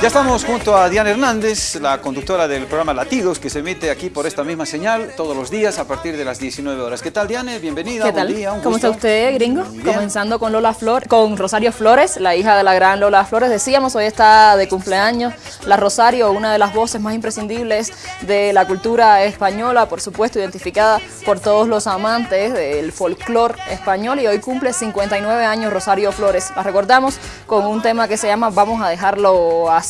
Ya estamos junto a Diana Hernández, la conductora del programa Latidos, que se emite aquí por esta misma señal todos los días a partir de las 19 horas. ¿Qué tal, Diana? Bienvenida. ¿Qué tal? ¿Cómo está usted, gringo? Comenzando con Lola Flor, con Rosario Flores, la hija de la gran Lola Flores. Decíamos, hoy está de cumpleaños la Rosario, una de las voces más imprescindibles de la cultura española, por supuesto, identificada por todos los amantes del folclore español y hoy cumple 59 años Rosario Flores. La recordamos con un tema que se llama Vamos a dejarlo así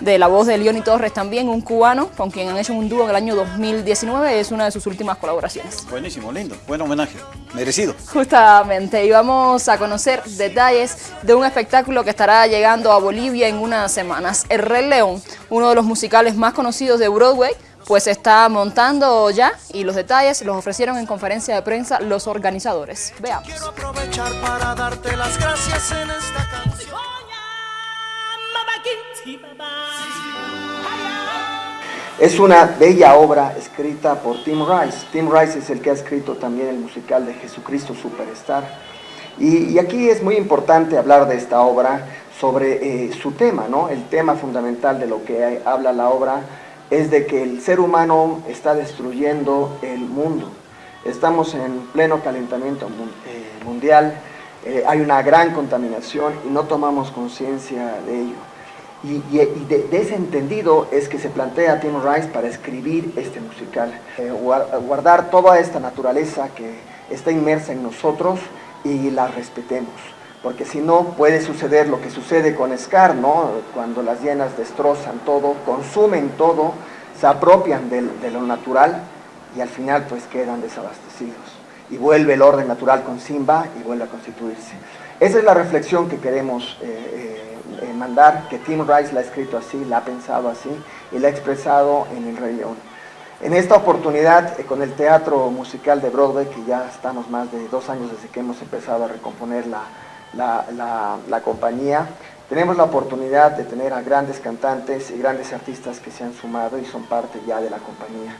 de la voz de Leoni Torres también, un cubano con quien han hecho un dúo en el año 2019, es una de sus últimas colaboraciones. Buenísimo, lindo, buen homenaje, merecido. Justamente, y vamos a conocer detalles de un espectáculo que estará llegando a Bolivia en unas semanas. El Rey León, uno de los musicales más conocidos de Broadway, pues está montando ya y los detalles los ofrecieron en conferencia de prensa los organizadores. Veamos. Quiero aprovechar para darte las gracias en esta canción. Es una bella obra escrita por Tim Rice. Tim Rice es el que ha escrito también el musical de Jesucristo Superstar. Y, aquí es muy importante hablar de esta obra sobre eh, su tema, ¿no? El tema fundamental de lo que habla la obra es de que el ser humano está destruyendo el mundo. Estamos en pleno calentamiento eh, mundial, eh, hay una gran contaminación y no tomamos conciencia de ello. Y, de, ese entendido es que se plantea Tim Rice para escribir este musical, eh, guardar toda esta naturaleza que está inmersa en nosotros y la respetemos. Porque si no puede suceder lo que sucede con Scar, ¿no? cuando las hienas destrozan todo, consumen todo, se apropian de, lo natural y al final pues quedan desabastecidos. Y vuelve el orden natural con Simba y vuelve a constituirse. Esa es la reflexión que queremos eh, eh, eh, mandar, que Tim Rice la ha escrito así, la ha pensado así y la ha expresado en El Rey León. En esta oportunidad, eh, con el teatro musical de Broadway, que ya estamos más de dos años desde que hemos empezado a recomponer la, la, la, compañía, tenemos la oportunidad de tener a grandes cantantes y grandes artistas que se han sumado y son parte ya de la compañía.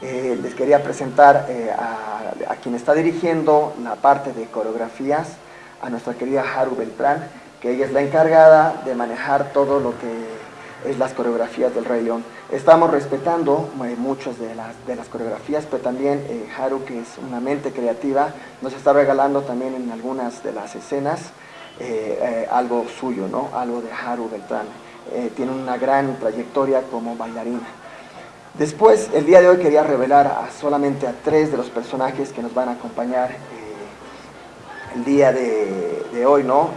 Eh, les quería presentar a, a, quien está dirigiendo la parte de coreografías, a nuestra querida Haru Beltrán, que ella es la encargada de manejar todo lo que es las coreografías del Rey León. Estamos respetando eh, muchas de las, de las coreografías, pero también eh, Haru, que es una mente creativa, nos está regalando también en algunas de las escenas eh, algo suyo, ¿no? algo de Haru Beltrán. tiene una gran trayectoria como bailarina. Después, el día de hoy quería revelar solamente a tres de los personajes que nos van a acompañar el día de, hoy, ¿no?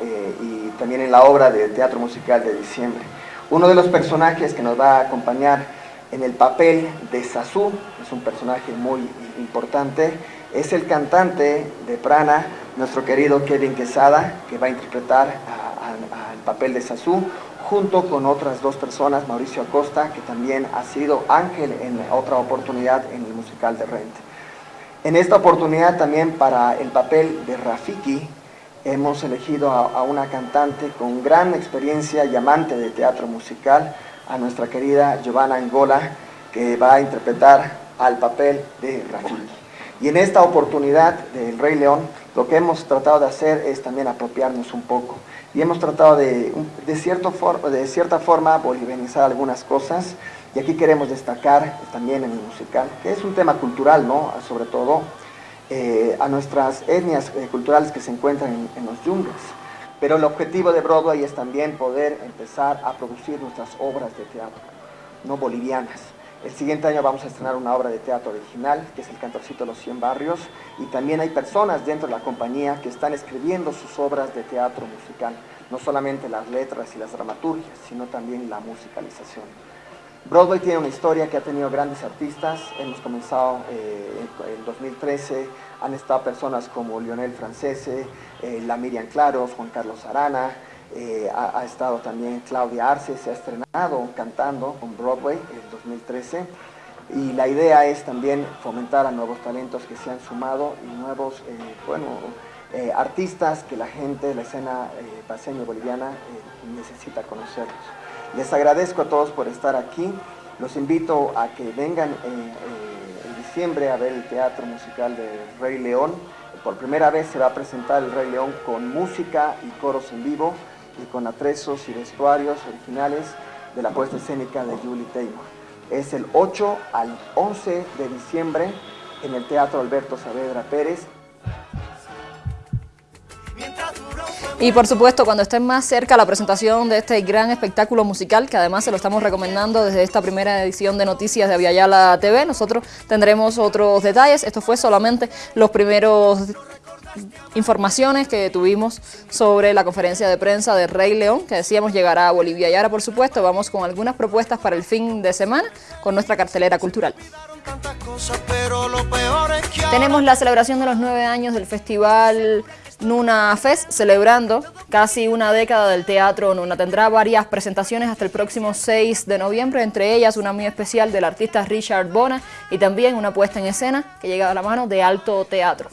También en la obra de teatro musical de diciembre. Uno de los personajes que nos va a acompañar en el papel de Sasú, es un personaje muy importante, es el cantante de Prana, nuestro querido Kevin Quesada, que va a interpretar el papel de Sasú, junto con otras dos personas, Mauricio Acosta, que también ha sido ángel en otra oportunidad en el musical de Rent. En esta oportunidad también para el papel de Rafiki, hemos elegido a, una cantante con gran experiencia y amante de teatro musical, a nuestra querida Giovanna Angola, que va a interpretar al papel de Rafiki. Y en esta oportunidad del Rey León, lo que hemos tratado de hacer es también apropiarnos un poco. Y hemos tratado de, de, cierto de cierta forma bolivianizar algunas cosas. Y aquí queremos destacar también en el musical, que es un tema cultural, ¿no? Sobre todo, eh, a nuestras etnias eh, culturales que se encuentran en, los jungles. Pero el objetivo de Broadway es también poder empezar a producir nuestras obras de teatro, no bolivianas. El siguiente año vamos a estrenar una obra de teatro original, que es El Cantorcito de los 100 Barrios, y también hay personas dentro de la compañía que están escribiendo sus obras de teatro musical, no solamente las letras y las dramaturgias, sino también la musicalización. Broadway tiene una historia que ha tenido grandes artistas, hemos comenzado eh, en 2013, han estado personas como Lionel Francese, eh, la Miriam Claros, Juan Carlos Arana, eh, ha, estado también Claudia Arce, se ha estrenado cantando con Broadway en 2013 y la idea es también fomentar a nuevos talentos que se han sumado y nuevos, bueno, artistas que la gente, la escena paseño boliviana necesita conocerlos. Les agradezco a todos por estar aquí. Los invito a que vengan eh, eh, en diciembre a ver el teatro musical de Rey León. Por primera vez se va a presentar el Rey León con música y coros en vivo y con atresos y vestuarios originales de la puesta escénica de Julie Taymor. Es el 8 al 11 de diciembre en el Teatro Alberto Saavedra Pérez. Y por supuesto, cuando estén más cerca la presentación de este gran espectáculo musical, que además se lo estamos recomendando desde esta primera edición de Noticias de Aviala TV, nosotros tendremos otros detalles. Esto fue solamente los primeros informaciones que tuvimos sobre la conferencia de prensa de Rey León, que decíamos llegará a Bolivia. Y ahora, por supuesto, vamos con algunas propuestas para el fin de semana con nuestra cartelera cultural. Tenemos la celebración de los nueve años del Festival Nuna Fest, celebrando casi una década del Teatro Nuna. Tendrá varias presentaciones hasta el próximo 6 de noviembre, entre ellas una muy especial del artista Richard Bona y también una puesta en escena que llega a la mano de Alto Teatro.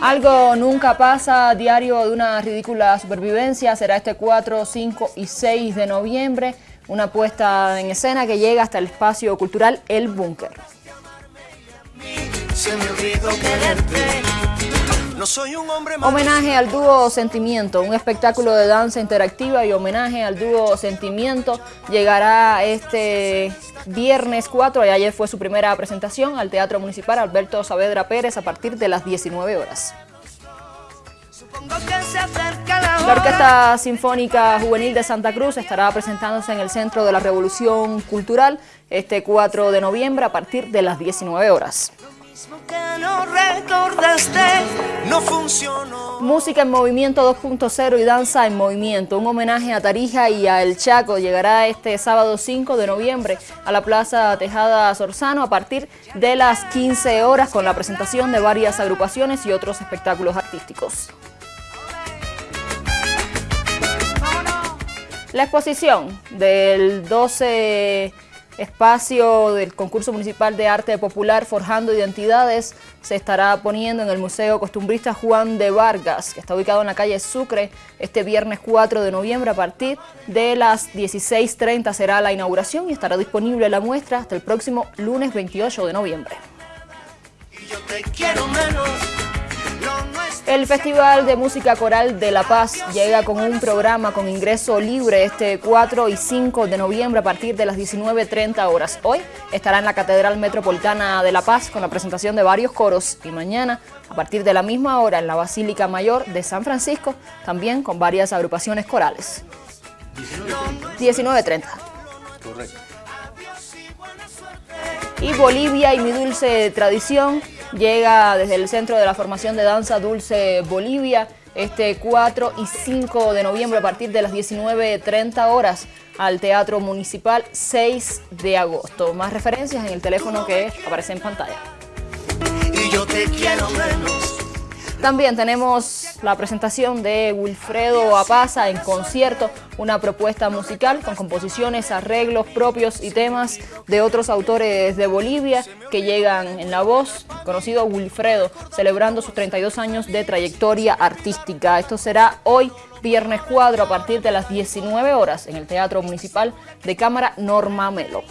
Algo nunca pasa, diario de una ridícula supervivencia, será este 4, 5 y 6 de noviembre, una puesta en escena que llega hasta el espacio cultural El Búnker. Homenaje al dúo Sentimiento, un espectáculo de danza interactiva y homenaje al dúo Sentimiento llegará este viernes 4 y ayer fue su primera presentación al Teatro Municipal Alberto Saavedra Pérez a partir de las 19 horas. La Orquesta Sinfónica Juvenil de Santa Cruz estará presentándose en el Centro de la Revolución Cultural este 4 de noviembre a partir de las 19 horas. Música en Movimiento 2.0 y Danza en Movimiento. Un homenaje a Tarija y a El Chaco llegará este sábado 5 de noviembre a la Plaza Tejada Sorzano a partir de las 15 horas con la presentación de varias agrupaciones y otros espectáculos artísticos. La exposición del 12 espacio del concurso municipal de arte popular Forjando Identidades se estará poniendo en el Museo Costumbrista Juan de Vargas, que está ubicado en la calle Sucre, este viernes 4 de noviembre a partir de las 16.30 será la inauguración y estará disponible la muestra hasta el próximo lunes 28 de noviembre. El Festival de Música Coral de La Paz llega con un programa con ingreso libre este 4 y 5 de noviembre a partir de las 19.30 horas. Hoy estará en la Catedral Metropolitana de La Paz con la presentación de varios coros y mañana a partir de la misma hora en la Basílica Mayor de San Francisco también con varias agrupaciones corales. 19.30. Correcto. Y Bolivia y mi dulce tradición llega desde el Centro de la Formación de Danza Dulce Bolivia este 4 y 5 de noviembre a partir de las 19.30 horas al Teatro Municipal 6 de agosto. Más referencias en el teléfono que aparece en pantalla. Y yo te quiero. También tenemos la presentación de Wilfredo Apaza en concierto, una propuesta musical con composiciones, arreglos propios y temas de otros autores de Bolivia que llegan en la voz, conocido Wilfredo, celebrando sus 32 años de trayectoria artística. Esto será hoy, viernes cuadro, a partir de las 19 horas en el Teatro Municipal de Cámara Norma Melo.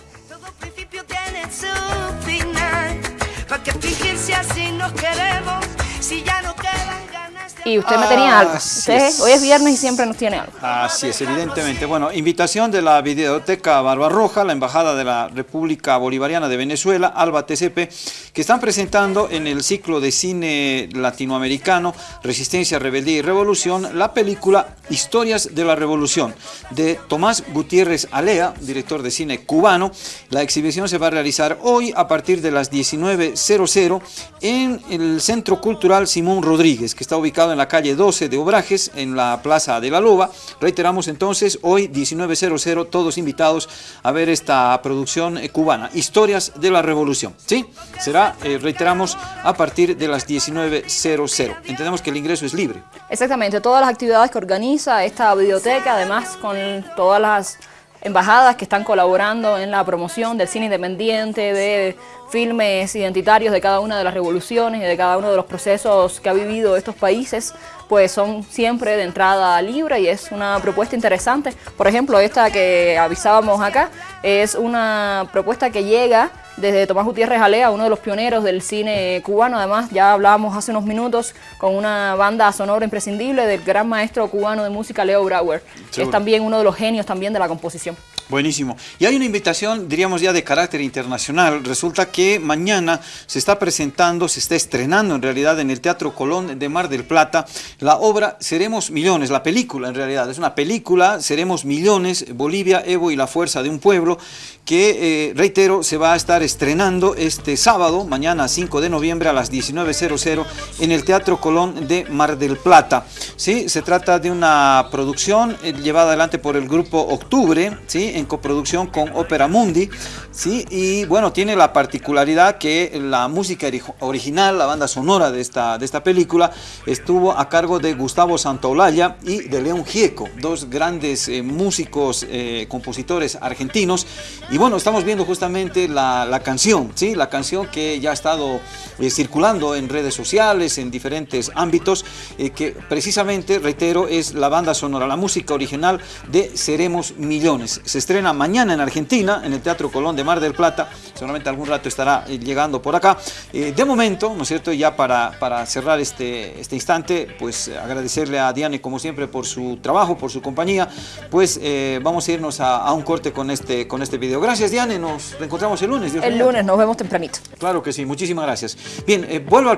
Y usted me tenía algo. hoy es viernes y siempre nos tiene algo. Así es, evidentemente. Bueno, invitación de la Videoteca Barbarroja, la Embajada de la República Bolivariana de Venezuela, Alba TCP, que están presentando en el ciclo de cine latinoamericano Resistencia, Rebeldía y Revolución la película Historias de la Revolución de Tomás Gutiérrez Alea, director de cine cubano. La exhibición se va a realizar hoy a partir de las 19.00 en el Centro Cultural Simón Rodríguez, que está ubicado en la calle 12 de Obrajes, en la Plaza de la Loba. Reiteramos entonces, hoy 19.00, todos invitados a ver esta producción eh, cubana, Historias de la Revolución. ¿Sí? Será, eh, reiteramos, a partir de las 19.00. Entendemos que el ingreso es libre. Exactamente, todas las actividades que organiza esta biblioteca, además con todas las embajadas que están colaborando en la promoción del cine independiente, de filmes identitarios de cada una de las revoluciones y de cada uno de los procesos que ha vivido estos países, pues son siempre de entrada libre y es una propuesta interesante. Por ejemplo, esta que avisábamos acá es una propuesta que llega desde Tomás Gutiérrez Alea, uno de los pioneros del cine cubano. Además, ya hablábamos hace unos minutos con una banda sonora imprescindible del gran maestro cubano de música Leo Brauer, que es también uno de los genios también de la composición. Buenísimo. Y hay una invitación, diríamos ya de carácter internacional. Resulta que mañana se está presentando, se está estrenando en realidad en el Teatro Colón de Mar del Plata la obra Seremos Millones, la película en realidad. Es una película, Seremos Millones, Bolivia, Evo y la Fuerza de un Pueblo, que, eh, reitero, se va a estar estrenando este sábado, mañana 5 de noviembre a las 19.00 en el Teatro Colón de Mar del Plata. ¿Sí? Se trata de una producción eh, llevada adelante por el grupo Octubre, ¿sí? En coproducción con Opera Mundi, ¿sí? y bueno, tiene la particularidad que la música original, la banda sonora de esta, de esta película, estuvo a cargo de Gustavo Santaolalla y de León Gieco, dos grandes eh, músicos, eh, compositores argentinos, y bueno, estamos viendo justamente la, la canción, ¿sí? la canción que ya ha estado eh, circulando en redes sociales, en diferentes ámbitos, que precisamente, reitero, es la banda sonora, la música original de Seremos Millones. Estrena mañana en Argentina, en el Teatro Colón de Mar del Plata. Seguramente algún rato estará eh, llegando por acá. Eh, de momento, ¿no es cierto? Ya para, para cerrar este, este instante, pues agradecerle a Diane como siempre por su trabajo, por su compañía. Pues eh, vamos a irnos a, un corte con este, con este video. Gracias Diane, nos reencontramos el lunes. el lunes, nos vemos tempranito. Claro que sí, muchísimas gracias. Bien, vuelvo al